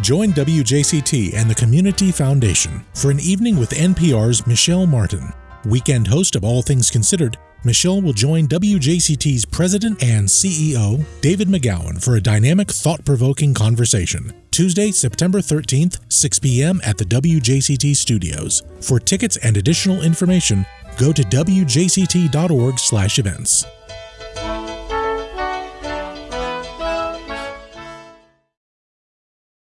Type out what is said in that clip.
Join WJCT and the Community Foundation for an evening with NPR's Michelle Martin. Weekend host of All Things Considered, Michelle will join WJCT's president and CEO, David McGowan, for a dynamic, thought provoking conversation. Tuesday, September 13th, 6 p.m. at the WJCT studios. For tickets and additional information, go to wjct.org/events.